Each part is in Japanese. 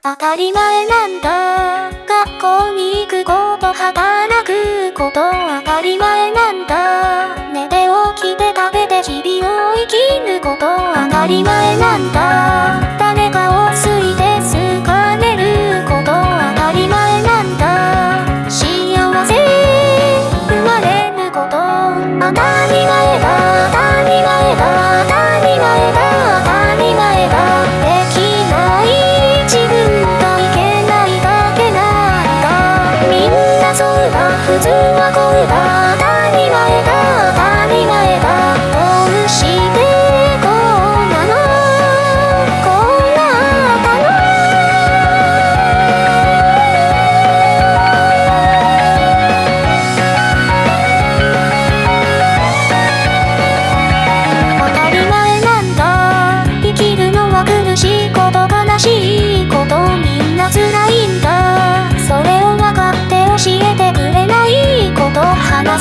当たり前なんだ。学校に行くこと働くこと当たり前なんだ。寝て起きて食べて日々を生きること当たり前なんだ。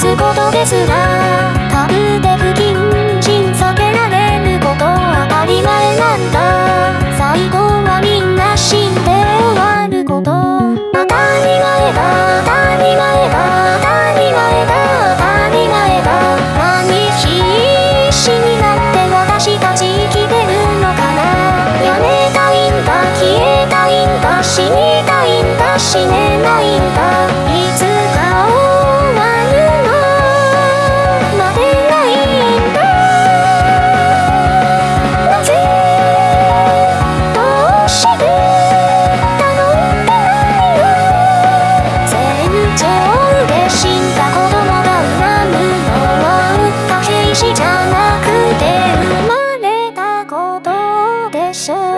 すことですら死んだ子供が恨むのは歌兵士じゃなくて生まれたことでしょう。